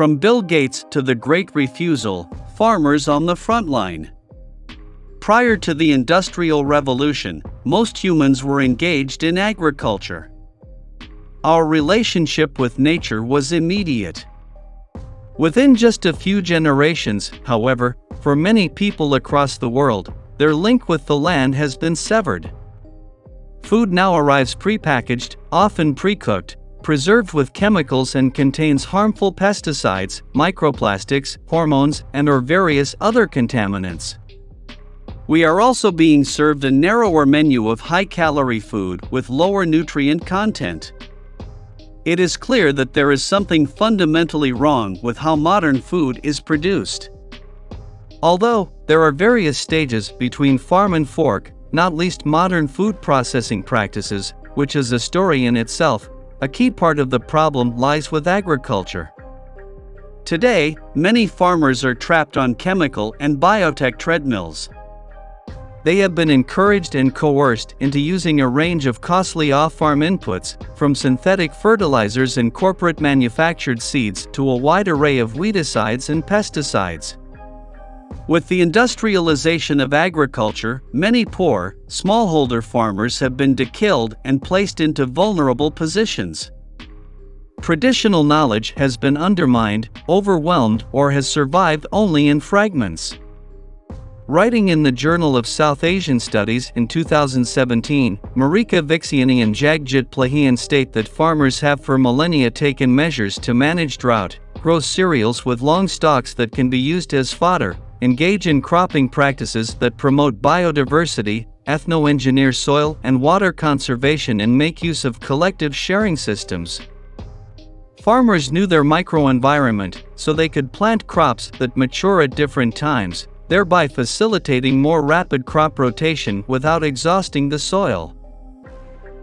From Bill Gates to the Great Refusal, farmers on the front line. Prior to the Industrial Revolution, most humans were engaged in agriculture. Our relationship with nature was immediate. Within just a few generations, however, for many people across the world, their link with the land has been severed. Food now arrives prepackaged, often pre-cooked, preserved with chemicals and contains harmful pesticides, microplastics, hormones, and or various other contaminants. We are also being served a narrower menu of high-calorie food with lower nutrient content. It is clear that there is something fundamentally wrong with how modern food is produced. Although, there are various stages between farm and fork, not least modern food processing practices, which is a story in itself, a key part of the problem lies with agriculture. Today, many farmers are trapped on chemical and biotech treadmills. They have been encouraged and coerced into using a range of costly off-farm inputs, from synthetic fertilizers and corporate manufactured seeds to a wide array of weedicides and pesticides. With the industrialization of agriculture, many poor, smallholder farmers have been dekilled and placed into vulnerable positions. Traditional knowledge has been undermined, overwhelmed, or has survived only in fragments. Writing in the Journal of South Asian Studies in 2017, Marika Vicziany and Jagjit Plahian state that farmers have for millennia taken measures to manage drought, grow cereals with long stalks that can be used as fodder, engage in cropping practices that promote biodiversity, ethno-engineer soil and water conservation and make use of collective sharing systems. Farmers knew their microenvironment, so they could plant crops that mature at different times, thereby facilitating more rapid crop rotation without exhausting the soil.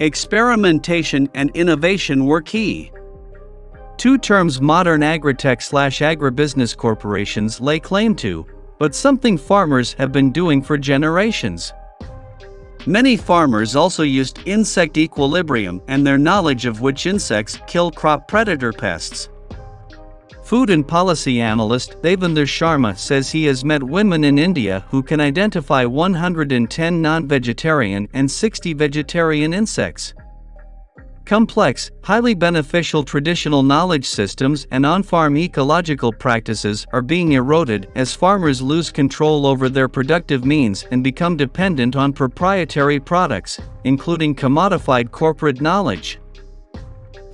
Experimentation and innovation were key. Two terms modern agritech slash agribusiness corporations lay claim to, but something farmers have been doing for generations. Many farmers also used insect equilibrium and their knowledge of which insects kill crop predator pests. Food and policy analyst Devinder Sharma says he has met women in India who can identify 110 non-vegetarian and 60 vegetarian insects. Complex, highly beneficial traditional knowledge systems and on-farm ecological practices are being eroded as farmers lose control over their productive means and become dependent on proprietary products, including commodified corporate knowledge.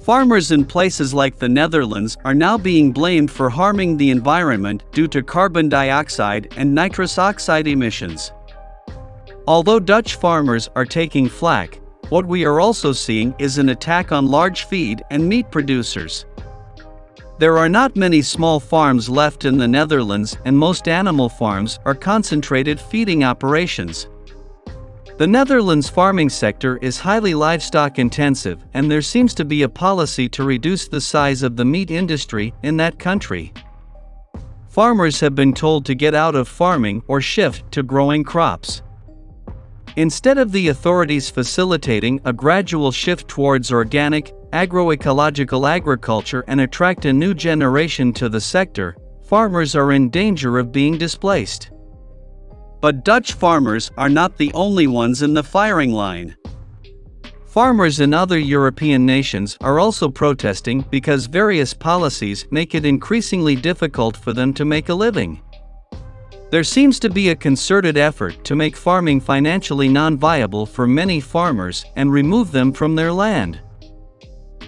Farmers in places like the Netherlands are now being blamed for harming the environment due to carbon dioxide and nitrous oxide emissions. Although Dutch farmers are taking flack, what we are also seeing is an attack on large feed and meat producers. There are not many small farms left in the Netherlands and most animal farms are concentrated feeding operations. The Netherlands farming sector is highly livestock intensive and there seems to be a policy to reduce the size of the meat industry in that country. Farmers have been told to get out of farming or shift to growing crops. Instead of the authorities facilitating a gradual shift towards organic, agroecological agriculture and attract a new generation to the sector, farmers are in danger of being displaced. But Dutch farmers are not the only ones in the firing line. Farmers in other European nations are also protesting because various policies make it increasingly difficult for them to make a living. There seems to be a concerted effort to make farming financially non-viable for many farmers and remove them from their land.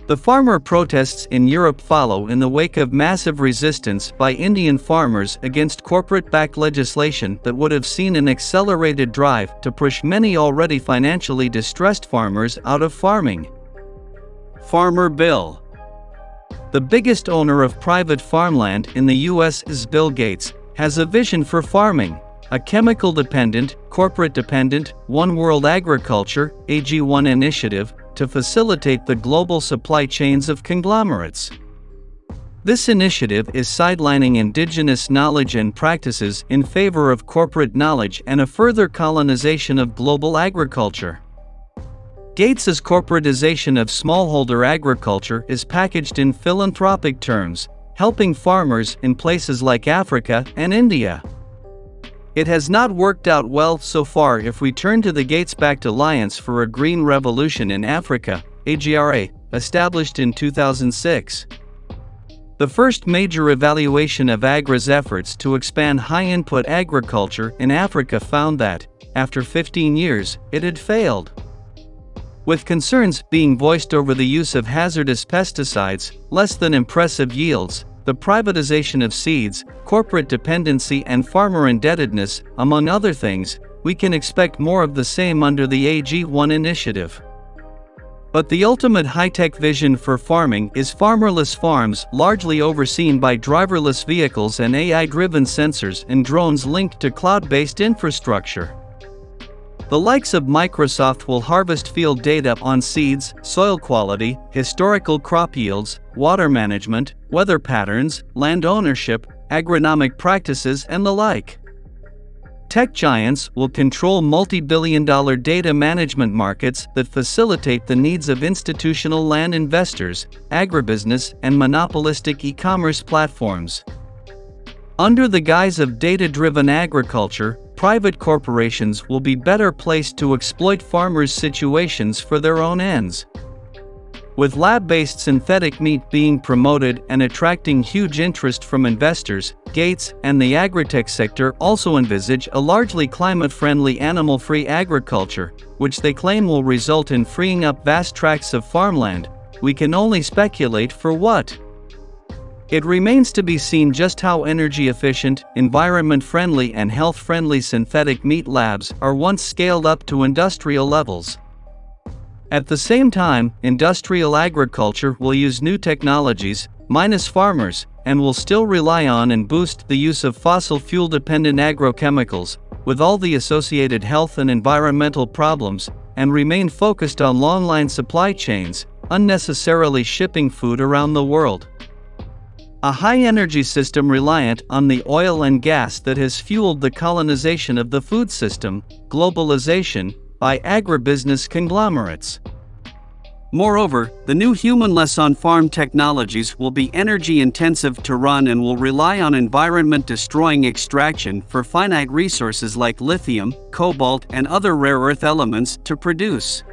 The farmer protests in Europe follow in the wake of massive resistance by Indian farmers against corporate-backed legislation that would have seen an accelerated drive to push many already financially distressed farmers out of farming. Farmer Bill The biggest owner of private farmland in the US is Bill Gates, has a vision for farming, a chemical-dependent, corporate-dependent, one-world agriculture, AG1 initiative, to facilitate the global supply chains of conglomerates. This initiative is sidelining indigenous knowledge and practices in favor of corporate knowledge and a further colonization of global agriculture. Gates's corporatization of smallholder agriculture is packaged in philanthropic terms, helping farmers in places like Africa and India. It has not worked out well so far if we turn to the Gates backed Alliance for a Green Revolution in Africa, AGRA, established in 2006. The first major evaluation of AGRA's efforts to expand high input agriculture in Africa found that, after 15 years, it had failed. With concerns being voiced over the use of hazardous pesticides, less than impressive yields, the privatization of seeds, corporate dependency, and farmer indebtedness, among other things, we can expect more of the same under the AG1 initiative. But the ultimate high-tech vision for farming is farmerless farms largely overseen by driverless vehicles and AI-driven sensors and drones linked to cloud-based infrastructure. The likes of Microsoft will harvest field data on seeds, soil quality, historical crop yields, water management, weather patterns, land ownership, agronomic practices and the like. Tech giants will control multi-billion dollar data management markets that facilitate the needs of institutional land investors, agribusiness, and monopolistic e-commerce platforms. Under the guise of data-driven agriculture, private corporations will be better placed to exploit farmers' situations for their own ends. With lab-based synthetic meat being promoted and attracting huge interest from investors, Gates and the agritech sector also envisage a largely climate-friendly animal-free agriculture, which they claim will result in freeing up vast tracts of farmland. We can only speculate for what. It remains to be seen just how energy efficient, environment friendly, and health friendly synthetic meat labs are once scaled up to industrial levels. At the same time, industrial agriculture will use new technologies, minus farmers, and will still rely on and boost the use of fossil fuel dependent agrochemicals, with all the associated health and environmental problems, and remain focused on long line supply chains, unnecessarily shipping food around the world. A high energy system reliant on the oil and gas that has fueled the colonization of the food system, globalization, by agribusiness conglomerates. Moreover, the new humanless on farm technologies will be energy intensive to run and will rely on environment destroying extraction for finite resources like lithium, cobalt, and other rare earth elements to produce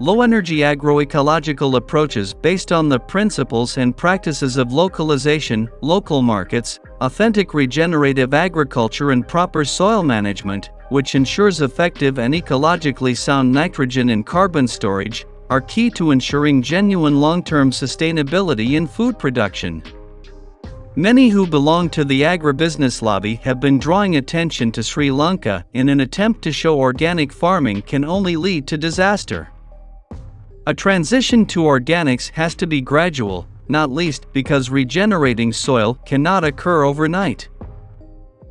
low-energy agroecological approaches based on the principles and practices of localization, local markets, authentic regenerative agriculture and proper soil management, which ensures effective and ecologically sound nitrogen and carbon storage, are key to ensuring genuine long-term sustainability in food production. Many who belong to the agribusiness lobby have been drawing attention to Sri Lanka in an attempt to show organic farming can only lead to disaster. A transition to organics has to be gradual, not least because regenerating soil cannot occur overnight.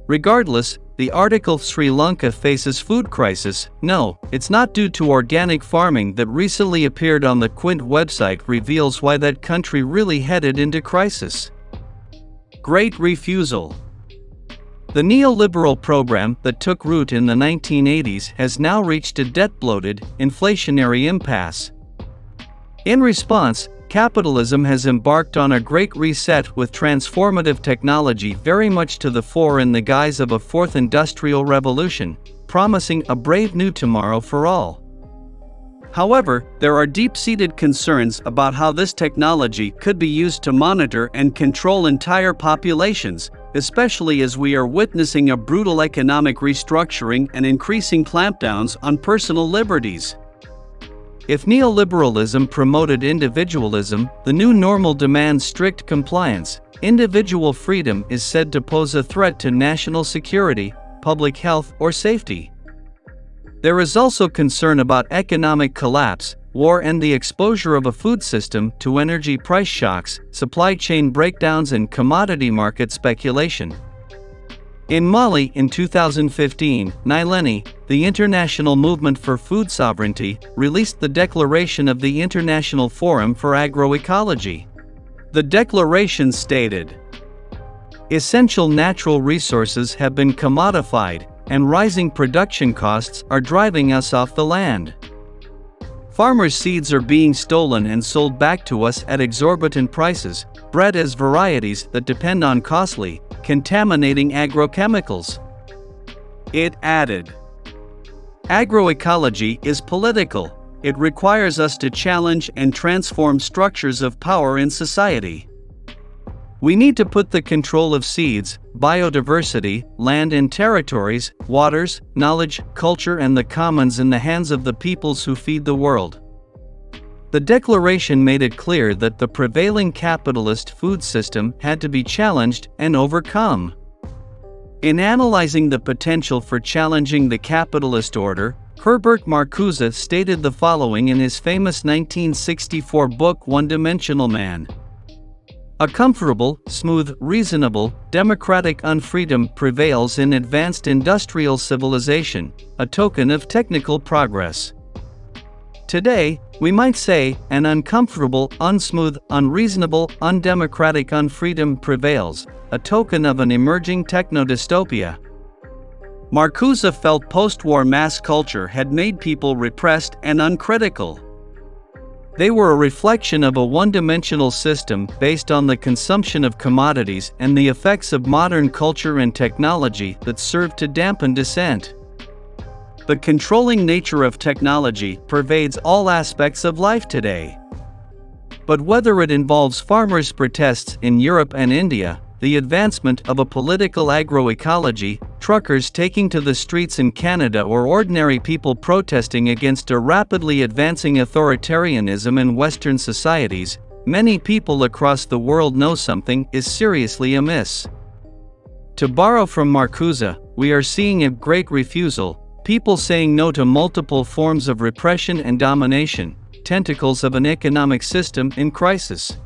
Regardless, the article Sri Lanka faces food crisis, no, it's not due to organic farming that recently appeared on the Quint website reveals why that country really headed into crisis. Great Refusal The neoliberal program that took root in the 1980s has now reached a debt-bloated, inflationary impasse. In response, capitalism has embarked on a great reset with transformative technology very much to the fore in the guise of a fourth industrial revolution, promising a brave new tomorrow for all. However, there are deep-seated concerns about how this technology could be used to monitor and control entire populations, especially as we are witnessing a brutal economic restructuring and increasing clampdowns on personal liberties. If neoliberalism promoted individualism, the new normal demands strict compliance. Individual freedom is said to pose a threat to national security, public health, or safety. There is also concern about economic collapse, war, and the exposure of a food system to energy price shocks, supply chain breakdowns, and commodity market speculation. In Mali in 2015, Nyéléni, the International Movement for Food Sovereignty, released the Declaration of the International Forum for Agroecology. The declaration stated, Essential natural resources have been commodified, and rising production costs are driving us off the land. Farmers' seeds are being stolen and sold back to us at exorbitant prices, bred as varieties that depend on costly, contaminating agrochemicals. It added Agroecology is political, it requires us to challenge and transform structures of power in society. We need to put the control of seeds, biodiversity, land and territories, waters, knowledge, culture, and the commons in the hands of the peoples who feed the world. The declaration made it clear that the prevailing capitalist food system had to be challenged and overcome. In analyzing the potential for challenging the capitalist order, Herbert Marcuse stated the following in his famous 1964 book One Dimensional Man. A comfortable, smooth, reasonable, democratic unfreedom prevails in advanced industrial civilization, a token of technical progress. Today, we might say, an uncomfortable, unsmooth, unreasonable, undemocratic unfreedom prevails, a token of an emerging techno-dystopia. Marcuse felt post-war mass culture had made people repressed and uncritical. They were a reflection of a one-dimensional system based on the consumption of commodities and the effects of modern culture and technology that served to dampen dissent. The controlling nature of technology pervades all aspects of life today. But whether it involves farmers' protests in Europe and India, the advancement of a political agroecology, truckers taking to the streets in Canada or ordinary people protesting against a rapidly advancing authoritarianism in Western societies, many people across the world know something is seriously amiss. To borrow from Marcuse, we are seeing a great refusal, people saying no to multiple forms of repression and domination, tentacles of an economic system in crisis.